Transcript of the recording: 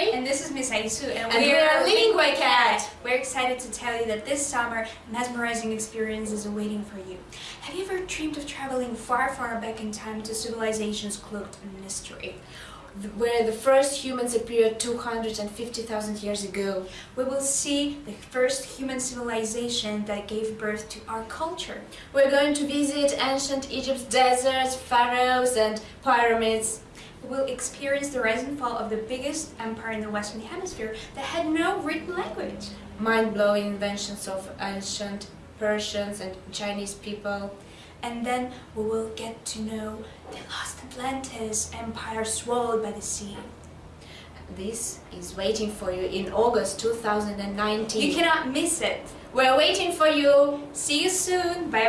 is Miss Aisu and, And we're Lingua Cat. We're excited to tell you that this summer, mesmerizing experience is awaiting for you. Have you ever dreamed of traveling far, far back in time to civilizations cloaked in mystery? Where the first humans appeared 250,000 years ago. We will see the first human civilization that gave birth to our culture. We're going to visit ancient Egypt's deserts, pharaohs and pyramids. Will experience the rise and fall of the biggest empire in the Western Hemisphere that had no written language. Mind-blowing inventions of ancient Persians and Chinese people. And then we will get to know the lost Atlantis empire swallowed by the sea. This is waiting for you in August 2019. You cannot miss it. We're waiting for you. See you soon. Bye.